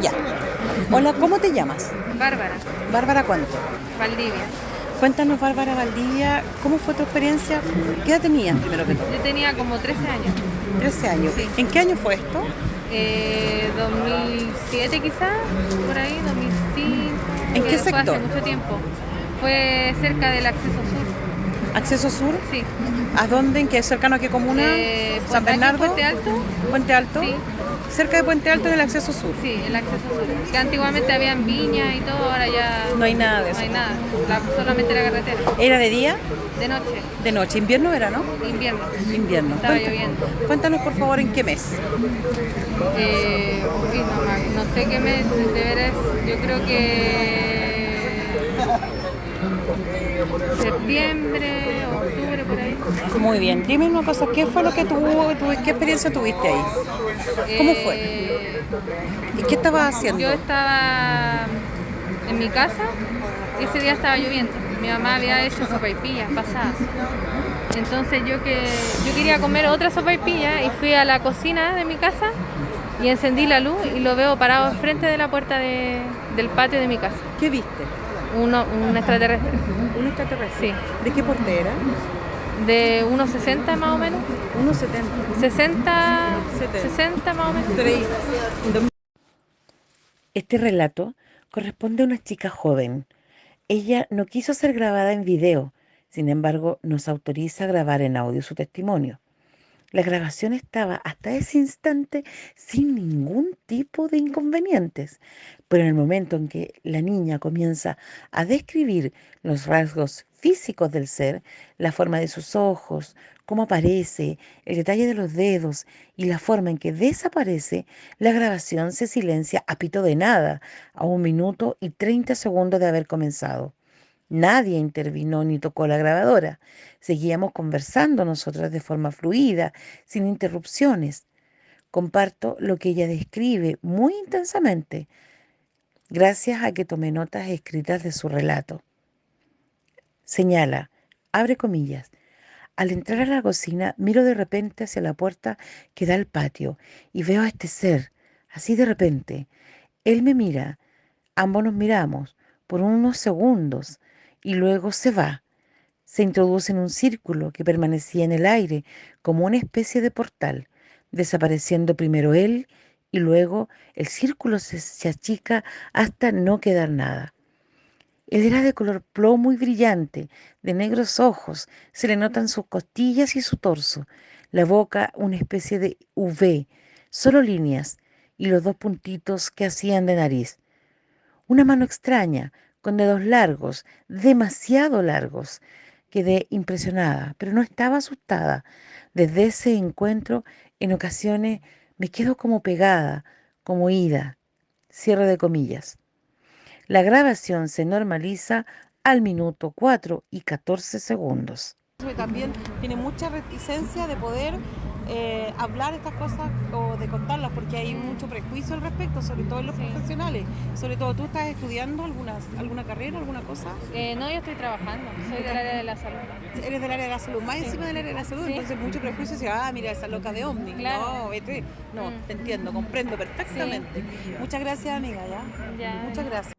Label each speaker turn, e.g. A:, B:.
A: Ya. Hola, ¿cómo te llamas?
B: Bárbara,
A: Bárbara, ¿cuánto?
B: Valdivia.
A: Cuéntanos, Bárbara Valdivia, ¿cómo fue tu experiencia? ¿Qué edad tenías, primero que todo?
B: Yo tenía como 13 años,
A: 13 años.
B: Sí.
A: ¿En qué año fue esto?
B: eh, 2007 quizás, por ahí, 2005.
A: ¿En qué
B: Fue
A: sector?
B: hace mucho tiempo. Fue cerca del acceso sur,
A: ¿Acceso Sur?
B: sí.
A: ¿A dónde? ¿En qué? ¿Cercano a qué comuna?
B: Eh,
A: ¿San Bernardo?
B: Puente Alto,
A: ¿Puente Alto?
B: Sí.
A: Cerca de Puente Alto del Acceso Sur.
B: sí, el acceso sur. Que antiguamente habían viñas y todo, ahora ya
A: No hay nada de
B: no
A: eso.
B: hay nada, la- solamente la carretera.
A: ¿Era de día?
B: De noche,
A: ¿De noche? ¿Invierno o verano?
B: invierno.
A: Invierno.
B: Estaba
A: Cuenta-
B: lloviendo.
A: Cuéntanos, por favor, ¿en qué mes?
B: Eh, no, no sé qué mes de veras, yo creo que septiembre, octubre, por ahí.
A: Muy bien. Dime una cosa, ¿qué fue lo que tuvo, tu- qué experiencia tuviste ahí? ¿Cómo fue?
B: Eh,
A: ¿Y qué estabas haciendo?
B: Yo estaba en mi casa y ese día estaba lloviendo. Mi mamá había hecho sopaipillas pasadas. Entonces yo que yo quería comer otra sopaipilla y fui a la cocina de mi casa y encendí la luz y lo veo parado enfrente de la puerta de- del patio de mi casa.
A: ¿Qué viste?
B: Uno, un extraterrestre.
A: ¿Un extraterrestre?
B: Sí.
A: ¿De qué porte era?
B: De unos 60 más o menos.
A: 1,70.
B: 60,
A: 70.
B: 60 más o menos.
A: Este relato corresponde a una chica joven. Ella no quiso ser grabada en video, sin embargo nos autoriza a grabar en audio su testimonio. La grabación estaba hasta ese instante sin ningún tipo de inconvenientes, pero en el momento en que la niña comienza a describir los rasgos físicos del ser, la forma de sus ojos, cómo aparece, el detalle de los dedos y la forma en que desaparece, la grabación se silencia a pito de nada, a un minuto y 30 segundos de haber comenzado. Nadie intervino ni tocó la grabadora. Seguíamos conversando nosotras de forma fluida, sin interrupciones. Comparto lo que ella describe muy intensamente, gracias a que tomé notas escritas de su relato. Señala, abre comillas, al entrar a la cocina miro de repente hacia la puerta que da al patio y veo a este ser, así de repente. Él me mira, ambos nos miramos por unos segundos y luego se va. Se introduce en un círculo que permanecía en el aire como una especie de portal, desapareciendo primero él y luego el círculo se, se achica hasta no quedar nada. Él era de color plomo y brillante, de negros ojos, se le notan sus costillas y su torso, la boca una especie de V, solo líneas, y los dos puntitos que hacían de nariz. Una mano extraña, con dedos largos, demasiado largos. Quedé impresionada, pero no estaba asustada. Desde ese encuentro, en ocasiones me quedo como pegada, como ida. Cierre de comillas. La grabación se normaliza al minuto 4 y 14 segundos.
C: También tiene mucha reticencia de poder eh, hablar estas cosas o de contarlas porque hay mucho prejuicio al respecto, sobre todo en los
B: Sí.
C: profesionales. Sobre todo, ¿tú estás estudiando alguna, alguna carrera, alguna cosa?
B: Eh, no, yo estoy trabajando, soy del área de la salud.
C: Eres del área de la salud, más
B: Sí.
C: encima del área de la salud,
B: Sí.
C: entonces mucho prejuicio dice, ah, mira, esa loca de Omni.
B: Claro.
C: No, vete. No,
B: Mm.
C: te entiendo, comprendo perfectamente. Muchas gracias, amiga, ¿ya?
B: Ya.
C: Muchas gracias.